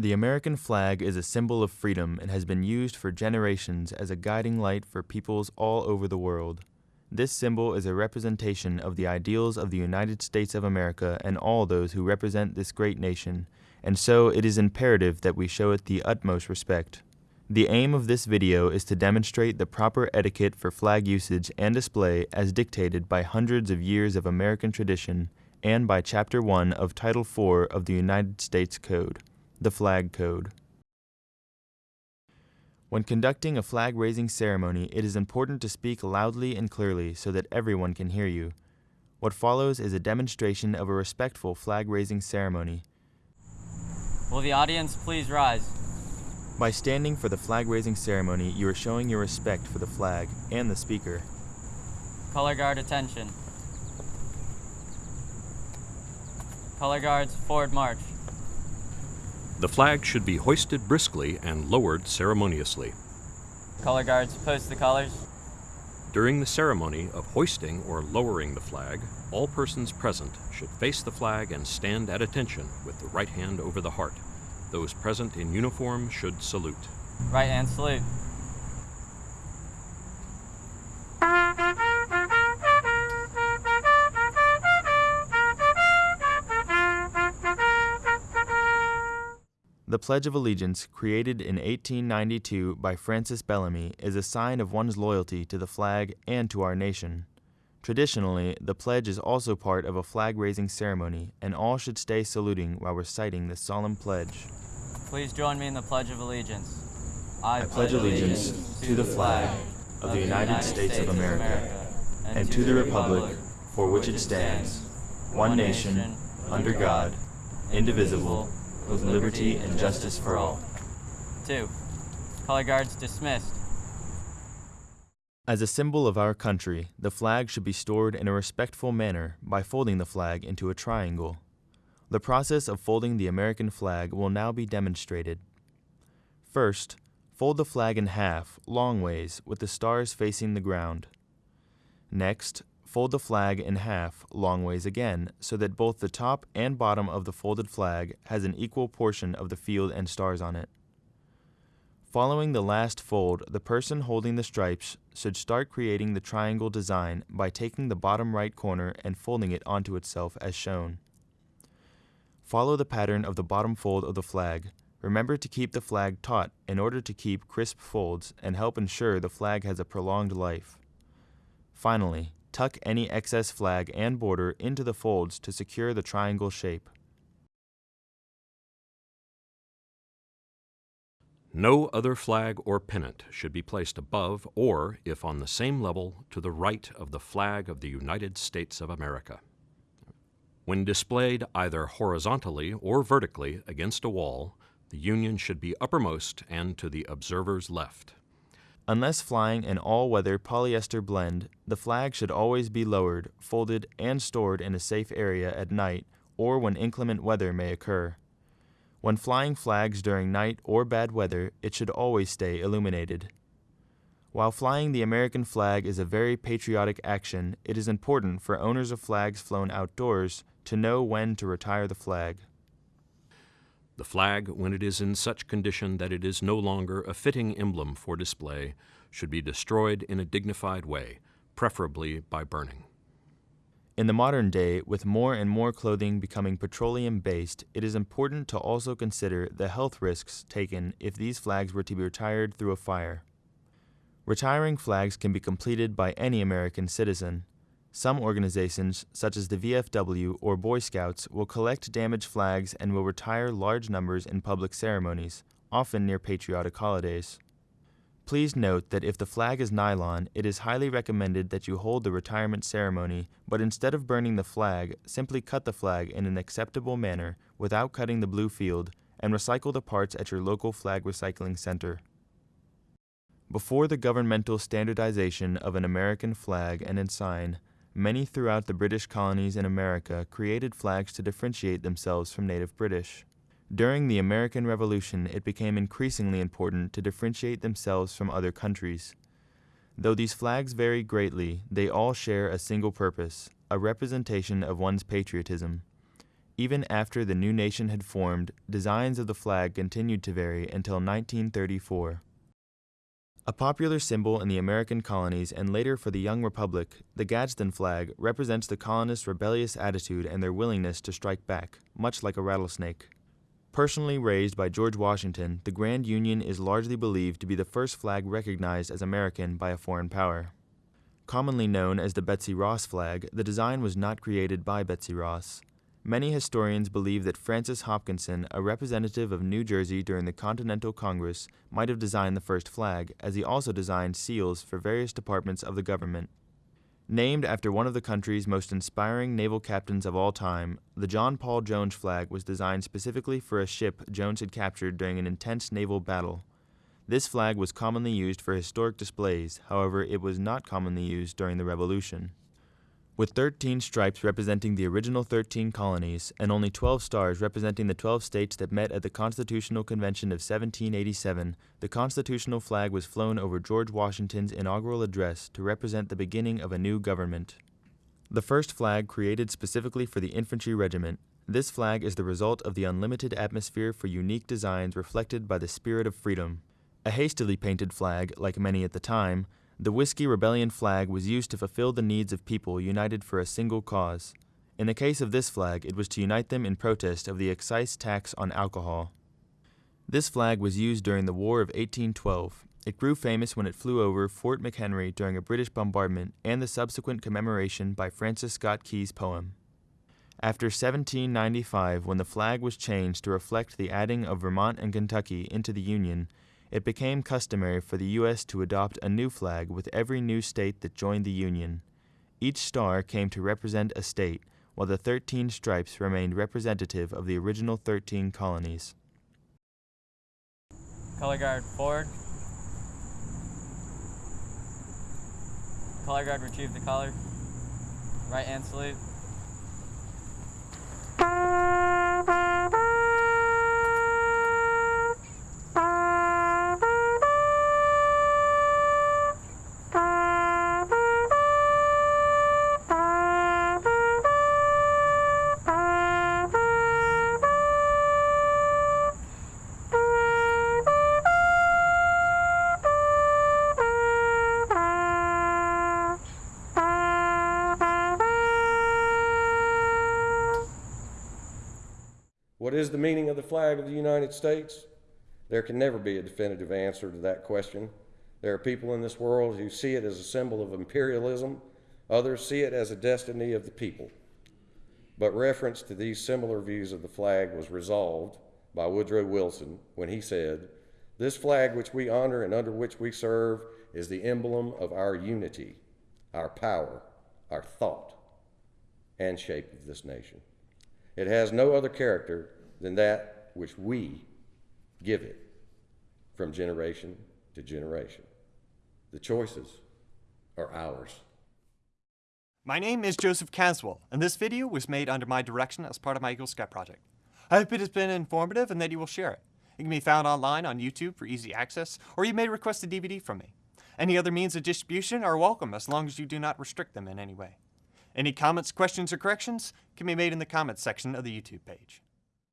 The American flag is a symbol of freedom and has been used for generations as a guiding light for peoples all over the world. This symbol is a representation of the ideals of the United States of America and all those who represent this great nation, and so it is imperative that we show it the utmost respect. The aim of this video is to demonstrate the proper etiquette for flag usage and display as dictated by hundreds of years of American tradition and by Chapter 1 of Title 4 of the United States Code, the Flag Code. When conducting a flag-raising ceremony, it is important to speak loudly and clearly so that everyone can hear you. What follows is a demonstration of a respectful flag-raising ceremony. Will the audience please rise? By standing for the flag-raising ceremony, you are showing your respect for the flag and the speaker. Color guard attention. Color guards, forward march. The flag should be hoisted briskly and lowered ceremoniously. Color guards, post the colors. During the ceremony of hoisting or lowering the flag, all persons present should face the flag and stand at attention with the right hand over the heart. Those present in uniform should salute. Right hand salute. The Pledge of Allegiance, created in 1892 by Francis Bellamy, is a sign of one's loyalty to the flag and to our nation. Traditionally, the pledge is also part of a flag-raising ceremony, and all should stay saluting while reciting this solemn pledge. Please join me in the Pledge of Allegiance. I pledge allegiance to the flag of the United States of America and to the republic for which it stands, one nation, under God, indivisible, with liberty and justice for all. Two. Color guards dismissed. As a symbol of our country, the flag should be stored in a respectful manner by folding the flag into a triangle. The process of folding the American flag will now be demonstrated. First, fold the flag in half, long ways, with the stars facing the ground. Next, fold the flag in half, long ways again, so that both the top and bottom of the folded flag has an equal portion of the field and stars on it. Following the last fold, the person holding the stripes should start creating the triangle design by taking the bottom right corner and folding it onto itself as shown. Follow the pattern of the bottom fold of the flag. Remember to keep the flag taut in order to keep crisp folds and help ensure the flag has a prolonged life. Finally, tuck any excess flag and border into the folds to secure the triangle shape. No other flag or pennant should be placed above or, if on the same level, to the right of the flag of the United States of America. When displayed either horizontally or vertically against a wall, the Union should be uppermost and to the observer's left. Unless flying an all-weather polyester blend, the flag should always be lowered, folded, and stored in a safe area at night or when inclement weather may occur. When flying flags during night or bad weather, it should always stay illuminated. While flying the American flag is a very patriotic action, it is important for owners of flags flown outdoors to know when to retire the flag. The flag, when it is in such condition that it is no longer a fitting emblem for display, should be destroyed in a dignified way, preferably by burning. In the modern day, with more and more clothing becoming petroleum-based, it is important to also consider the health risks taken if these flags were to be retired through a fire. Retiring flags can be completed by any American citizen. Some organizations, such as the VFW or Boy Scouts, will collect damaged flags and will retire large numbers in public ceremonies, often near patriotic holidays. Please note that if the flag is nylon, it is highly recommended that you hold the retirement ceremony, but instead of burning the flag, simply cut the flag in an acceptable manner without cutting the blue field and recycle the parts at your local flag recycling center. Before the governmental standardization of an American flag and ensign, many throughout the British colonies in America created flags to differentiate themselves from native British. During the American Revolution, it became increasingly important to differentiate themselves from other countries. Though these flags vary greatly, they all share a single purpose, a representation of one's patriotism. Even after the new nation had formed, designs of the flag continued to vary until 1934. A popular symbol in the American colonies and later for the young republic, the Gadsden flag represents the colonists' rebellious attitude and their willingness to strike back, much like a rattlesnake. Personally raised by George Washington, the Grand Union is largely believed to be the first flag recognized as American by a foreign power. Commonly known as the Betsy Ross flag, the design was not created by Betsy Ross. Many historians believe that Francis Hopkinson, a representative of New Jersey during the Continental Congress, might have designed the first flag, as he also designed seals for various departments of the government. Named after one of the country's most inspiring naval captains of all time, the John Paul Jones flag was designed specifically for a ship Jones had captured during an intense naval battle. This flag was commonly used for historic displays, however, it was not commonly used during the Revolution. With 13 stripes representing the original 13 colonies, and only 12 stars representing the 12 states that met at the Constitutional Convention of 1787, the constitutional flag was flown over George Washington's inaugural address to represent the beginning of a new government. The first flag created specifically for the infantry regiment, this flag is the result of the unlimited atmosphere for unique designs reflected by the spirit of freedom. A hastily painted flag, like many at the time, the Whiskey Rebellion flag was used to fulfill the needs of people united for a single cause. In the case of this flag, it was to unite them in protest of the excise tax on alcohol. This flag was used during the War of 1812. It grew famous when it flew over Fort McHenry during a British bombardment and the subsequent commemoration by Francis Scott Key's poem. After 1795, when the flag was changed to reflect the adding of Vermont and Kentucky into the Union, it became customary for the U.S. to adopt a new flag with every new state that joined the Union. Each star came to represent a state, while the 13 stripes remained representative of the original 13 colonies. Color guard forward. Color guard retrieve the collar. Right hand salute. What is the meaning of the flag of the United States? There can never be a definitive answer to that question. There are people in this world who see it as a symbol of imperialism, others see it as a destiny of the people. But reference to these similar views of the flag was resolved by Woodrow Wilson when he said, This flag which we honor and under which we serve is the emblem of our unity, our power, our thought, and shape of this nation. It has no other character than that which we give it from generation to generation. The choices are ours. My name is Joseph Caswell, and this video was made under my direction as part of my Eagle Scout project. I hope it has been informative and that you will share it. It can be found online on YouTube for easy access, or you may request a DVD from me. Any other means of distribution are welcome as long as you do not restrict them in any way. Any comments, questions, or corrections can be made in the comments section of the YouTube page.